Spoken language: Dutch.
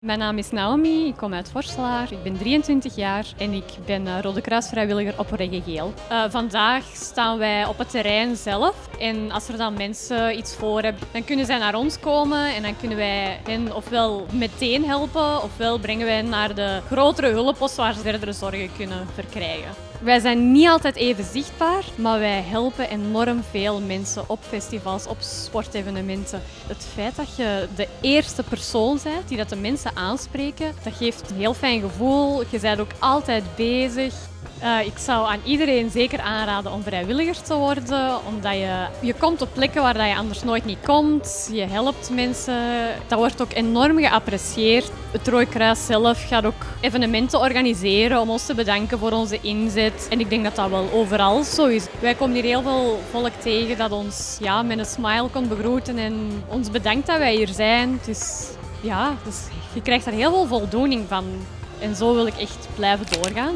Mijn naam is Naomi, ik kom uit Vorselaar, ik ben 23 jaar en ik ben uh, Rode Kruis vrijwilliger op Reggegeel. Uh, vandaag staan wij op het terrein zelf en als er dan mensen iets voor hebben, dan kunnen zij naar ons komen en dan kunnen wij hen ofwel meteen helpen ofwel brengen wij naar de grotere hulppost waar ze verdere zorgen kunnen verkrijgen. Wij zijn niet altijd even zichtbaar, maar wij helpen enorm veel mensen op festivals, op sportevenementen. Het feit dat je de eerste persoon bent die dat de mensen aanspreken, dat geeft een heel fijn gevoel. Je bent ook altijd bezig. Uh, ik zou aan iedereen zeker aanraden om vrijwilliger te worden, omdat je, je komt op plekken waar je anders nooit niet komt. Je helpt mensen. Dat wordt ook enorm geapprecieerd. Het Rode Kruis zelf gaat ook evenementen organiseren om ons te bedanken voor onze inzet. En ik denk dat dat wel overal zo is. Wij komen hier heel veel volk tegen dat ons ja, met een smile komt begroeten en ons bedankt dat wij hier zijn. Dus ja, dus je krijgt daar heel veel voldoening van. En zo wil ik echt blijven doorgaan.